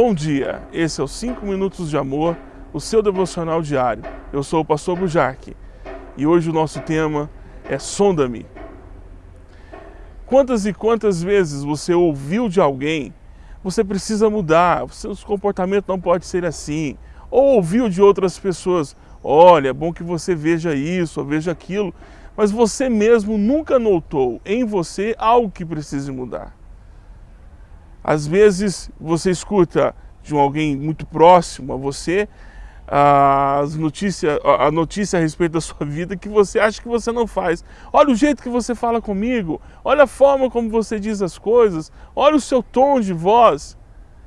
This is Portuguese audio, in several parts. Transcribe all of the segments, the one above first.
Bom dia, esse é o 5 Minutos de Amor, o seu devocional diário. Eu sou o pastor Bujarque e hoje o nosso tema é Sonda-me. Quantas e quantas vezes você ouviu de alguém, você precisa mudar, o seu comportamento não pode ser assim, ou ouviu de outras pessoas, olha, é bom que você veja isso ou veja aquilo, mas você mesmo nunca notou em você algo que precise mudar. Às vezes você escuta de alguém muito próximo a você as notícia, a notícia a respeito da sua vida que você acha que você não faz. Olha o jeito que você fala comigo, olha a forma como você diz as coisas, olha o seu tom de voz.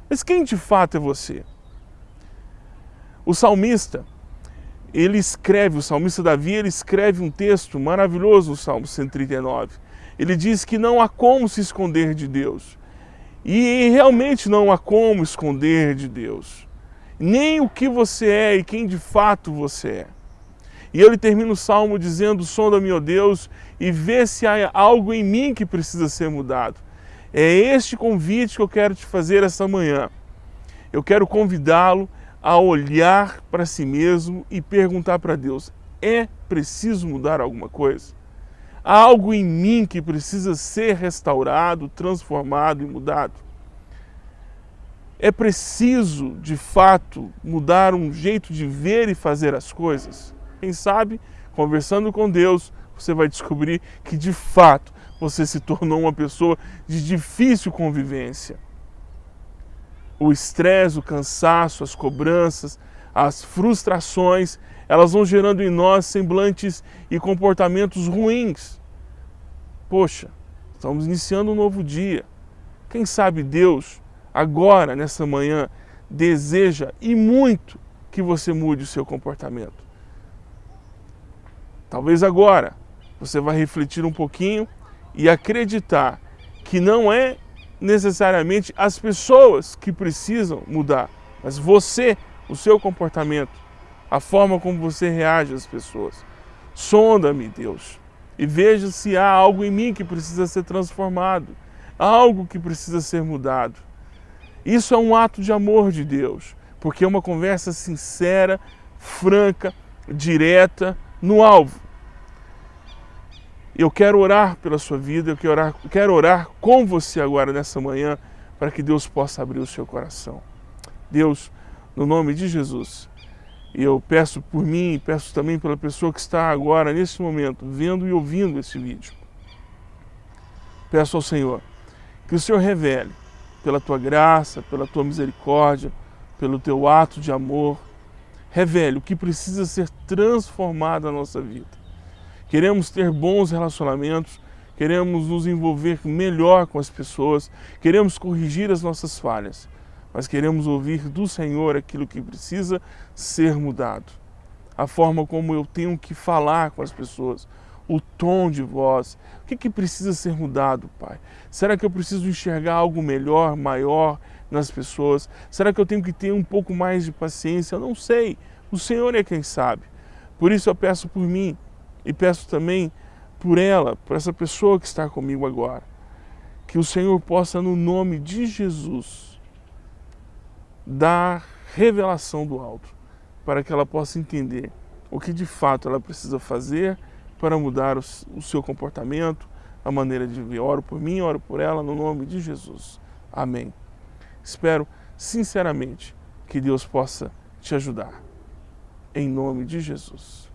Mas quem de fato é você? O salmista, ele escreve, o salmista Davi, ele escreve um texto maravilhoso no Salmo 139. Ele diz que não há como se esconder de Deus. E realmente não há como esconder de Deus. Nem o que você é e quem de fato você é. E ele termina o salmo dizendo: Sonda-me, ó Deus, e vê se há algo em mim que precisa ser mudado. É este convite que eu quero te fazer esta manhã. Eu quero convidá-lo a olhar para si mesmo e perguntar para Deus: é preciso mudar alguma coisa? Há algo em mim que precisa ser restaurado, transformado e mudado. É preciso, de fato, mudar um jeito de ver e fazer as coisas. Quem sabe, conversando com Deus, você vai descobrir que, de fato, você se tornou uma pessoa de difícil convivência. O estresse, o cansaço, as cobranças, as frustrações, elas vão gerando em nós semblantes e comportamentos ruins. Poxa, estamos iniciando um novo dia. Quem sabe Deus, agora, nessa manhã, deseja e muito que você mude o seu comportamento. Talvez agora você vai refletir um pouquinho e acreditar que não é necessariamente as pessoas que precisam mudar, mas você o seu comportamento, a forma como você reage às pessoas. Sonda-me, Deus, e veja se há algo em mim que precisa ser transformado, algo que precisa ser mudado. Isso é um ato de amor de Deus, porque é uma conversa sincera, franca, direta, no alvo. Eu quero orar pela sua vida, eu quero orar, quero orar com você agora nessa manhã, para que Deus possa abrir o seu coração. Deus, no nome de Jesus. E eu peço por mim e peço também pela pessoa que está agora, nesse momento, vendo e ouvindo esse vídeo. Peço ao Senhor que o Senhor revele, pela tua graça, pela tua misericórdia, pelo teu ato de amor, revele o que precisa ser transformado na nossa vida. Queremos ter bons relacionamentos, queremos nos envolver melhor com as pessoas, queremos corrigir as nossas falhas mas queremos ouvir do Senhor aquilo que precisa ser mudado. A forma como eu tenho que falar com as pessoas, o tom de voz, o que, que precisa ser mudado, Pai? Será que eu preciso enxergar algo melhor, maior nas pessoas? Será que eu tenho que ter um pouco mais de paciência? Eu não sei, o Senhor é quem sabe. Por isso eu peço por mim e peço também por ela, por essa pessoa que está comigo agora. Que o Senhor possa, no nome de Jesus, da revelação do alto, para que ela possa entender o que de fato ela precisa fazer para mudar o, seu comportamento, a maneira de viver. Oro por mim, oro por ela, no nome de Jesus. Amém. Espero sinceramente que Deus possa te ajudar. Em nome de Jesus.